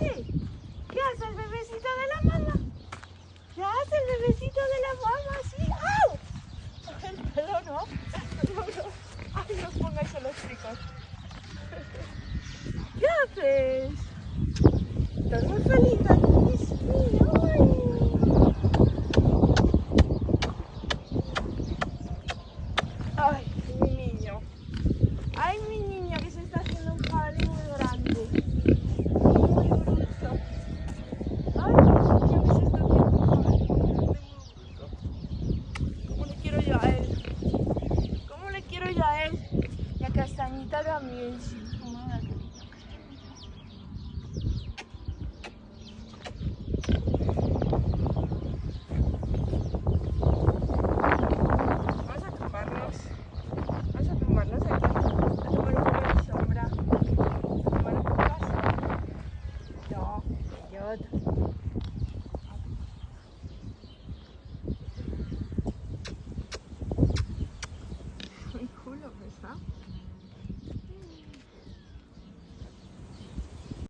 ¿Qué? Hace el bebecito de la mamá? ¿Qué hace el bebecito de la mamá? Sí. ¡Au! El pelo no. No. Ay, no pongáis a los chicos. ¿Qué haces? Estás muy feliz, quiero yo a